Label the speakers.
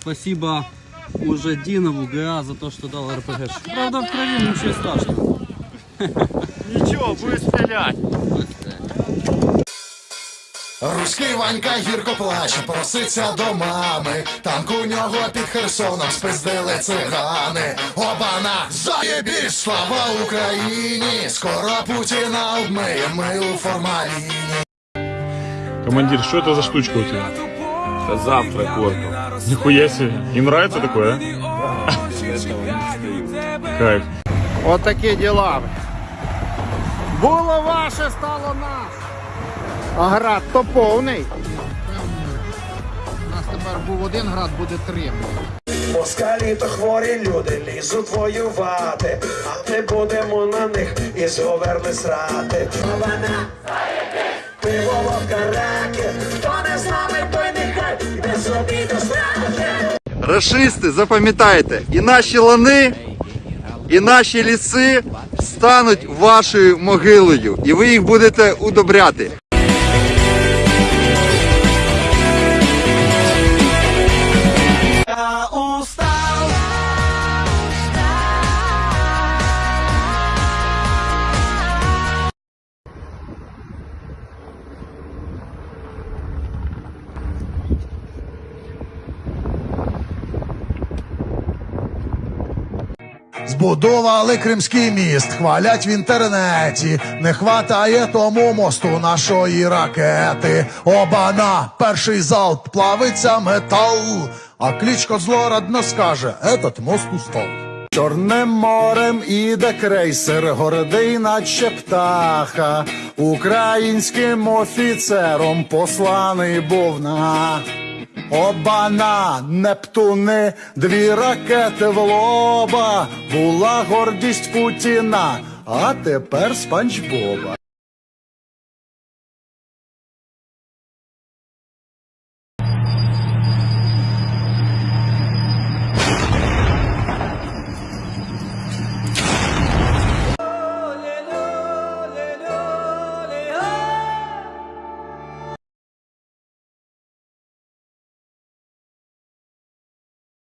Speaker 1: Спасибо уже Динову ГА за то, что дал РПГ. Правда, в крови ничего страшного.
Speaker 2: Нічого, буде стріляти.
Speaker 3: Руський Ванька гірко плаче, проситься до мами. Танк у нього під Херсоном спиздили цигани. Обана, заєбіш, слава Україні! Скоро Путіна обмиєм ми у формаліні.
Speaker 4: Командир, что это за штучка у тебя?
Speaker 2: Це завтра корпус.
Speaker 4: Нихуя себе. Им нравится такое, а? Кайф.
Speaker 5: От такі діла. Було ваше, стало наше. А град то повний. У нас тепер був один град, буде три.
Speaker 6: Москалі то хворі люди лізуть воювати, а ми будемо на них із говерли срати. Пиво водка
Speaker 7: Рашисти, запам'ятайте, і наші лани, і наші ліси стануть вашою могилою, і ви їх будете удобряти.
Speaker 3: Збудували Кримський міст, хвалять в інтернеті. Не хватає тому мосту нашої ракети. Обана, перший залп плавиться метал. А кличко злорадно скаже: Этот мост устал. Чорним морем іде крейсер, гордий, наче птаха. Українським офіцером посланий був на. Обана, Нептуни, дві ракети в лоба, була гордість Путіна, а тепер спанч Боба.